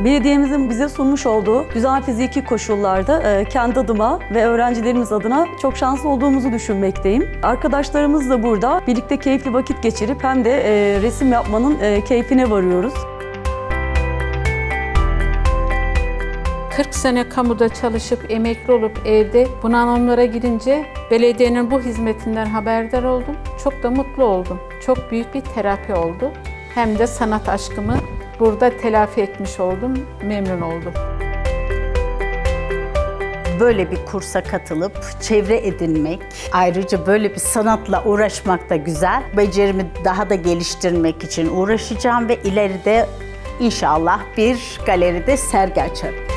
Belediyemizin bize sunmuş olduğu güzel fiziki koşullarda e, kendi adıma ve öğrencilerimiz adına çok şanslı olduğumuzu düşünmekteyim. Arkadaşlarımız da burada birlikte keyifli vakit geçirip hem de e, resim yapmanın e, keyfine varıyoruz. 40 sene kamuda çalışıp emekli olup evde bunalımlara gidince belediyenin bu hizmetinden haberdar oldum. Çok da mutlu oldum. Çok büyük bir terapi oldu. Hem de sanat aşkımı burada telafi etmiş oldum. Memnun oldum. Böyle bir kursa katılıp çevre edinmek, ayrıca böyle bir sanatla uğraşmak da güzel. Becerimi daha da geliştirmek için uğraşacağım ve ileride inşallah bir galeride sergi açarım.